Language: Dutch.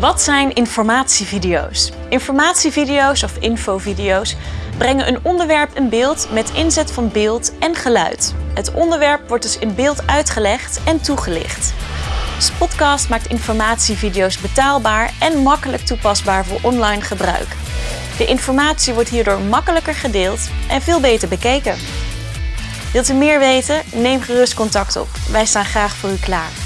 Wat zijn informatievideo's? Informatievideo's of infovideo's brengen een onderwerp in beeld met inzet van beeld en geluid. Het onderwerp wordt dus in beeld uitgelegd en toegelicht. Spotcast maakt informatievideo's betaalbaar en makkelijk toepasbaar voor online gebruik. De informatie wordt hierdoor makkelijker gedeeld en veel beter bekeken. Wilt u meer weten? Neem gerust contact op. Wij staan graag voor u klaar.